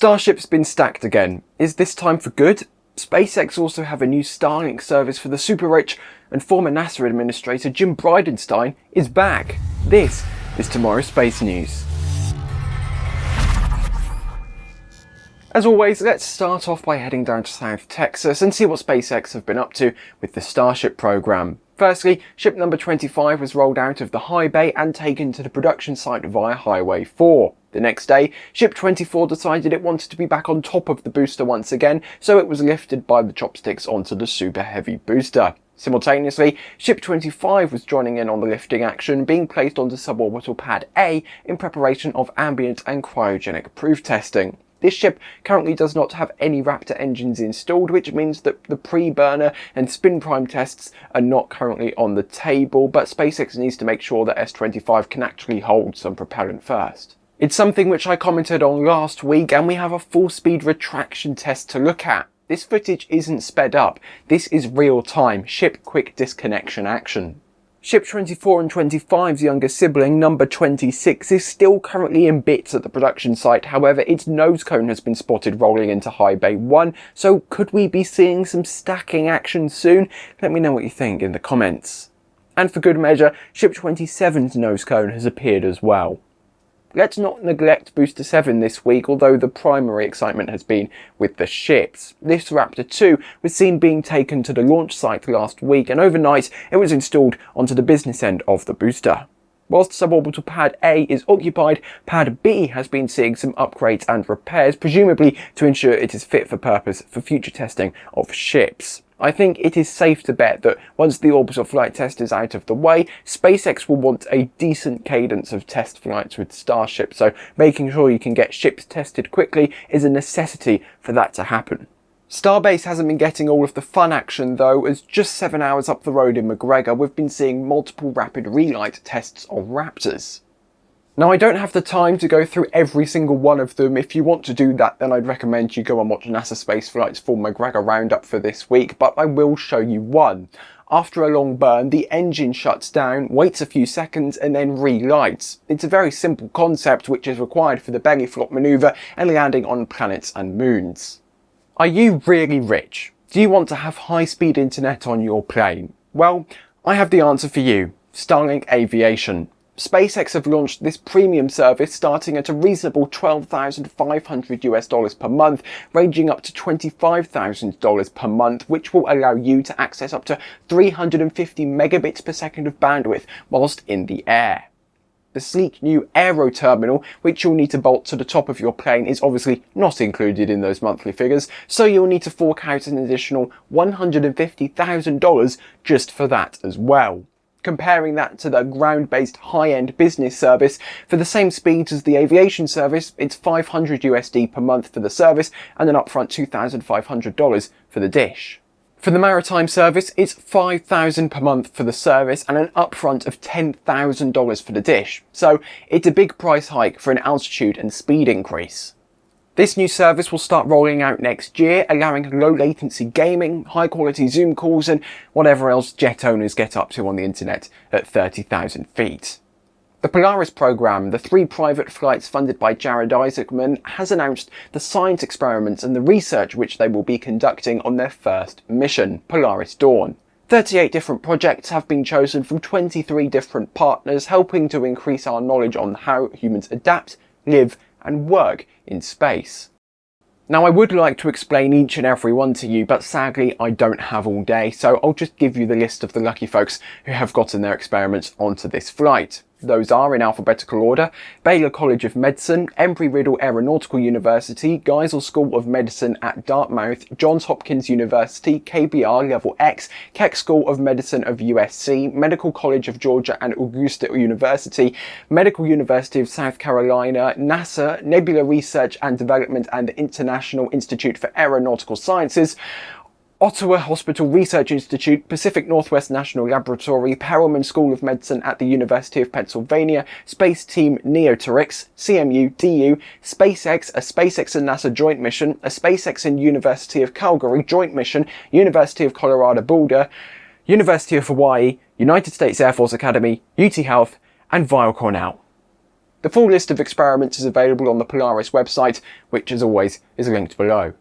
Starship's been stacked again. Is this time for good? SpaceX also have a new Starlink service for the super rich, and former NASA administrator Jim Bridenstine is back. This is tomorrow's space news. As always, let's start off by heading down to South Texas and see what SpaceX have been up to with the Starship program. Firstly, ship number 25 was rolled out of the high bay and taken to the production site via Highway 4. The next day, ship 24 decided it wanted to be back on top of the booster once again, so it was lifted by the chopsticks onto the super heavy booster. Simultaneously, Ship 25 was joining in on the lifting action, being placed onto suborbital pad A in preparation of ambient and cryogenic proof testing. This ship currently does not have any Raptor engines installed, which means that the pre-burner and spin prime tests are not currently on the table, but SpaceX needs to make sure that S25 can actually hold some propellant first. It's something which I commented on last week and we have a full speed retraction test to look at. This footage isn't sped up, this is real time, ship quick disconnection action. Ship 24 and 25's younger sibling, number 26, is still currently in bits at the production site, however its nose cone has been spotted rolling into High Bay 1, so could we be seeing some stacking action soon? Let me know what you think in the comments. And for good measure, Ship 27's nose cone has appeared as well. Let's not neglect Booster 7 this week, although the primary excitement has been with the ships. This Raptor 2 was seen being taken to the launch site last week, and overnight it was installed onto the business end of the booster. Whilst suborbital pad A is occupied, pad B has been seeing some upgrades and repairs, presumably to ensure it is fit for purpose for future testing of ships. I think it is safe to bet that once the orbital flight test is out of the way, SpaceX will want a decent cadence of test flights with Starship, so making sure you can get ships tested quickly is a necessity for that to happen. Starbase hasn't been getting all of the fun action though, as just 7 hours up the road in McGregor we've been seeing multiple rapid relight tests of Raptors. Now I don't have the time to go through every single one of them. If you want to do that then I'd recommend you go and watch NASA Space Flight's full McGregor roundup for this week, but I will show you one. After a long burn, the engine shuts down, waits a few seconds and then relights. It's a very simple concept which is required for the belly flop manoeuvre and landing on planets and moons. Are you really rich? Do you want to have high-speed internet on your plane? Well, I have the answer for you. Starlink Aviation. SpaceX have launched this premium service starting at a reasonable 12,500 US dollars per month, ranging up to $25,000 per month, which will allow you to access up to 350 megabits per second of bandwidth whilst in the air. The sleek new Aero terminal, which you'll need to bolt to the top of your plane, is obviously not included in those monthly figures, so you'll need to fork out an additional $150,000 just for that as well comparing that to the ground-based high-end business service. For the same speeds as the aviation service, it's 500 USD per month for the service and an upfront $2,500 for the dish. For the maritime service, it's 5000 per month for the service and an upfront of $10,000 for the dish. So it's a big price hike for an altitude and speed increase. This new service will start rolling out next year, allowing low latency gaming, high quality Zoom calls and whatever else jet owners get up to on the internet at 30,000 feet. The Polaris program, the three private flights funded by Jared Isaacman, has announced the science experiments and the research which they will be conducting on their first mission, Polaris Dawn. 38 different projects have been chosen from 23 different partners, helping to increase our knowledge on how humans adapt, live and work in space. Now I would like to explain each and every one to you, but sadly I don't have all day, so I'll just give you the list of the lucky folks who have gotten their experiments onto this flight. Those are, in alphabetical order, Baylor College of Medicine, Embry-Riddle Aeronautical University, Geisel School of Medicine at Dartmouth, Johns Hopkins University, KBR Level X, Keck School of Medicine of USC, Medical College of Georgia and Augusta University, Medical University of South Carolina, NASA, Nebula Research and Development and International Institute for Aeronautical Sciences, Ottawa Hospital Research Institute, Pacific Northwest National Laboratory, Perelman School of Medicine at the University of Pennsylvania, Space Team Neotorix, CMU, DU, SpaceX, a SpaceX and NASA joint mission, a SpaceX and University of Calgary joint mission, University of Colorado Boulder, University of Hawaii, United States Air Force Academy, UT Health, and Weill Cornell. The full list of experiments is available on the Polaris website, which as always is linked below.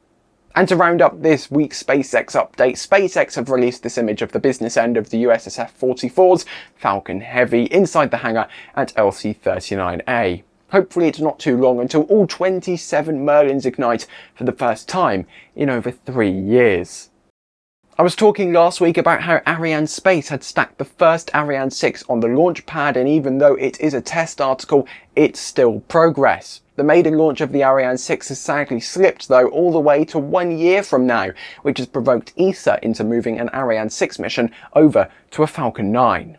And to round up this week's SpaceX update, SpaceX have released this image of the business end of the USSF-44's Falcon Heavy inside the hangar at LC-39A. Hopefully it's not too long until all 27 Merlins ignite for the first time in over three years. I was talking last week about how Arianespace had stacked the first Ariane 6 on the launch pad and even though it is a test article, it's still progress. The maiden launch of the Ariane 6 has sadly slipped though all the way to one year from now, which has provoked ESA into moving an Ariane 6 mission over to a Falcon 9.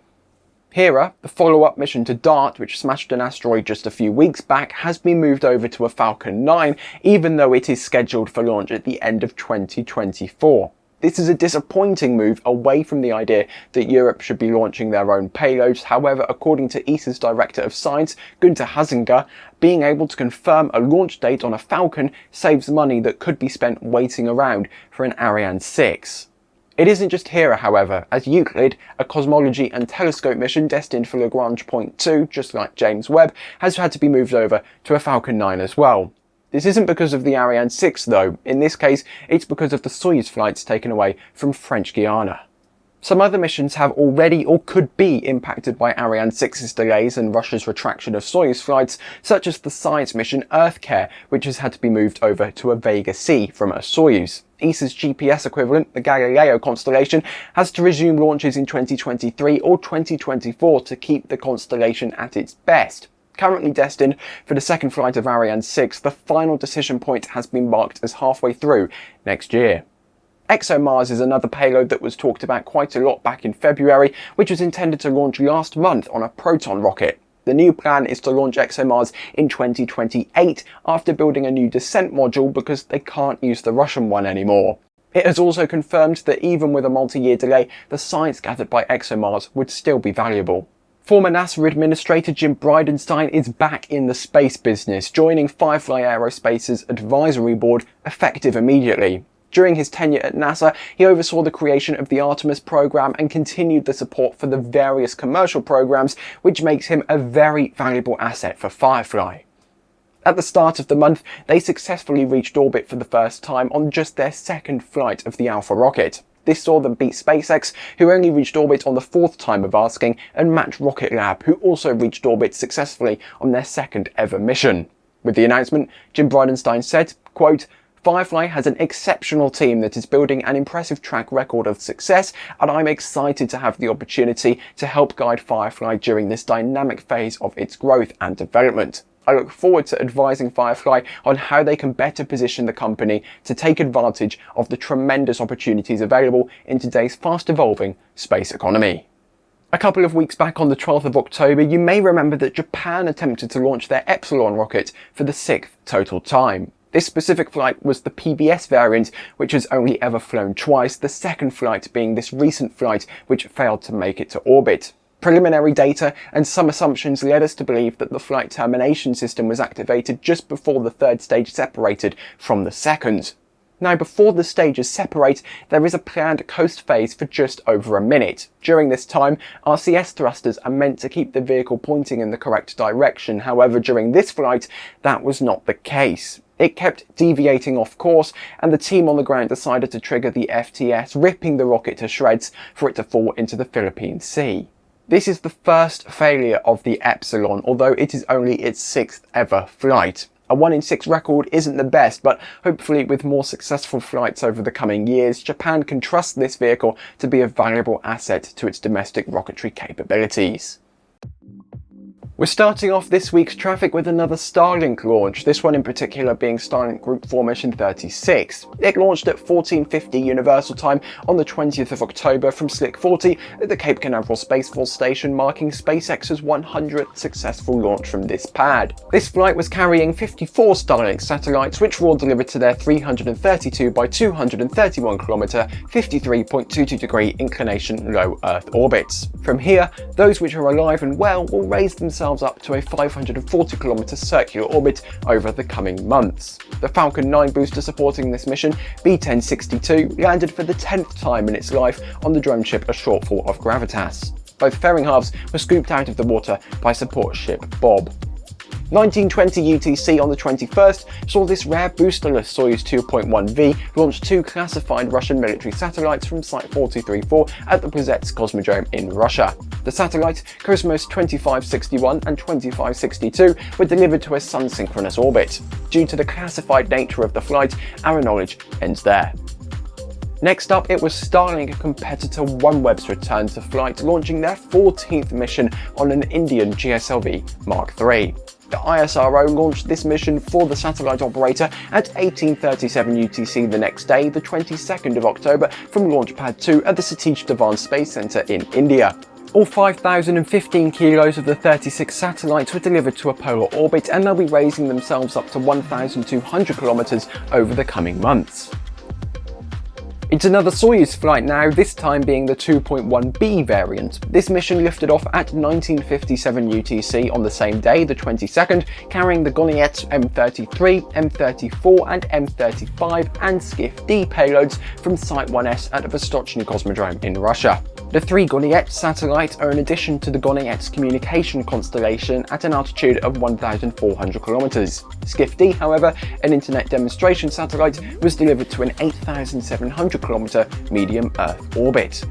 Hera, the follow-up mission to DART, which smashed an asteroid just a few weeks back, has been moved over to a Falcon 9, even though it is scheduled for launch at the end of 2024. This is a disappointing move away from the idea that Europe should be launching their own payloads. However, according to ESA's Director of Science, Gunther Hasinger, being able to confirm a launch date on a Falcon saves money that could be spent waiting around for an Ariane 6. It isn't just Hera, however, as Euclid, a cosmology and telescope mission destined for Lagrange Point 2, just like James Webb, has had to be moved over to a Falcon 9 as well. This isn't because of the Ariane 6 though, in this case it's because of the Soyuz flights taken away from French Guiana. Some other missions have already or could be impacted by Ariane 6's delays and Russia's retraction of Soyuz flights, such as the science mission EarthCare, which has had to be moved over to a Vega C from a Soyuz. ESA's GPS equivalent, the Galileo constellation, has to resume launches in 2023 or 2024 to keep the constellation at its best currently destined for the second flight of Ariane 6, the final decision point has been marked as halfway through next year. ExoMars is another payload that was talked about quite a lot back in February, which was intended to launch last month on a Proton rocket. The new plan is to launch ExoMars in 2028 after building a new descent module because they can't use the Russian one anymore. It has also confirmed that even with a multi-year delay, the science gathered by ExoMars would still be valuable. Former NASA Administrator Jim Bridenstine is back in the space business, joining Firefly Aerospace's advisory board effective immediately. During his tenure at NASA, he oversaw the creation of the Artemis program and continued the support for the various commercial programs, which makes him a very valuable asset for Firefly. At the start of the month, they successfully reached orbit for the first time on just their second flight of the Alpha rocket. This saw them beat SpaceX, who only reached orbit on the fourth time of asking, and match Rocket Lab, who also reached orbit successfully on their second ever mission. With the announcement, Jim Bridenstine said, quote, Firefly has an exceptional team that is building an impressive track record of success, and I'm excited to have the opportunity to help guide Firefly during this dynamic phase of its growth and development. I look forward to advising Firefly on how they can better position the company to take advantage of the tremendous opportunities available in today's fast evolving space economy. A couple of weeks back on the 12th of October, you may remember that Japan attempted to launch their Epsilon rocket for the sixth total time. This specific flight was the PBS variant, which has only ever flown twice, the second flight being this recent flight which failed to make it to orbit. Preliminary data and some assumptions led us to believe that the flight termination system was activated just before the third stage separated from the second. Now before the stages separate, there is a planned coast phase for just over a minute. During this time, RCS thrusters are meant to keep the vehicle pointing in the correct direction. However, during this flight, that was not the case. It kept deviating off course and the team on the ground decided to trigger the FTS, ripping the rocket to shreds for it to fall into the Philippine Sea. This is the first failure of the Epsilon, although it is only its sixth ever flight. A 1 in 6 record isn't the best, but hopefully with more successful flights over the coming years, Japan can trust this vehicle to be a valuable asset to its domestic rocketry capabilities. We're starting off this week's traffic with another Starlink launch, this one in particular being Starlink Group Formation 36. It launched at 1450 Universal Time on the 20th of October from Slick 40 at the Cape Canaveral Space Force Station, marking SpaceX's 100th successful launch from this pad. This flight was carrying 54 Starlink satellites, which were all delivered to their 332 by 231 kilometer, 53.22 degree inclination low Earth orbits. From here, those which are alive and well will raise themselves themselves up to a 540 km circular orbit over the coming months. The Falcon 9 booster supporting this mission, B-1062, landed for the 10th time in its life on the drone ship A Shortfall of Gravitas. Both fairing halves were scooped out of the water by support ship Bob. 1920 UTC on the 21st saw this rare boosterless Soyuz 2.1V launch two classified Russian military satellites from Site 434 at the Plesetsk Cosmodrome in Russia. The satellites Cosmos 2561 and 2562 were delivered to a sun-synchronous orbit. Due to the classified nature of the flight, our knowledge ends there. Next up, it was Starlink competitor OneWeb's return to flight, launching their 14th mission on an Indian GSLV Mark III. The ISRO launched this mission for the satellite operator at 1837 UTC the next day, the 22nd of October, from Launch Pad 2 at the Satish Dhawan Space Centre in India. All 5,015 kilos of the 36 satellites were delivered to a polar orbit and they'll be raising themselves up to 1,200 kilometers over the coming months. It's another Soyuz flight now, this time being the 2.1B variant. This mission lifted off at 1957 UTC on the same day, the 22nd, carrying the Gonets M33, M34 and M35 and Skif-D payloads from Site 1S at Vostochny Cosmodrome in Russia. The three Gonets satellites are an addition to the Gonets's communication constellation at an altitude of 1,400 kilometers. Skif-D, however, an internet demonstration satellite, was delivered to an 8,700 kilometer medium Earth orbit.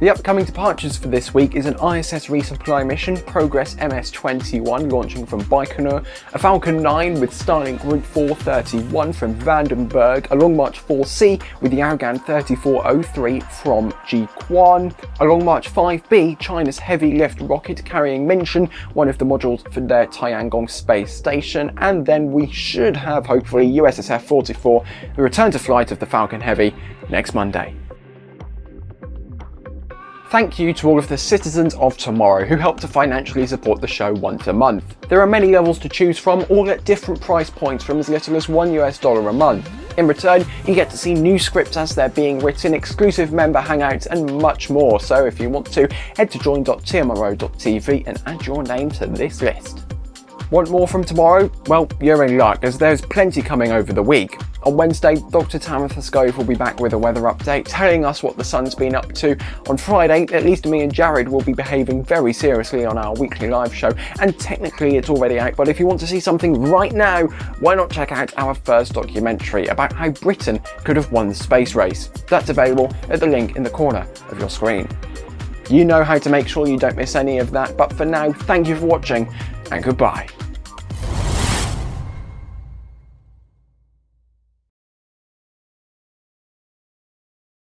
The upcoming departures for this week is an ISS resupply mission, Progress MS-21 launching from Baikonur, a Falcon 9 with Starlink Group 431 from Vandenberg, a Long March 4C with the Yaogan 3403 from Jiuquan, a Long March 5B, China's heavy lift rocket carrying Mengtian, one of the modules for their Tiangong space station, and then we should have hopefully USSF 44, the return to flight of the Falcon Heavy next Monday. Thank you to all of the citizens of tomorrow who help to financially support the show once a month. There are many levels to choose from, all at different price points from as little as one US dollar a month. In return, you get to see new scripts as they're being written, exclusive member hangouts and much more, so if you want to, head to join.tmro.tv and add your name to this list. Want more from tomorrow? Well, you're in luck, as there's plenty coming over the week. On Wednesday, Dr. Tamitha Skov will be back with a weather update, telling us what the sun's been up to. On Friday, at least me and Jared will be behaving very seriously on our weekly live show, and technically it's already out, but if you want to see something right now, why not check out our first documentary about how Britain could have won the space race. That's available at the link in the corner of your screen. You know how to make sure you don't miss any of that, but for now, thank you for watching, and goodbye.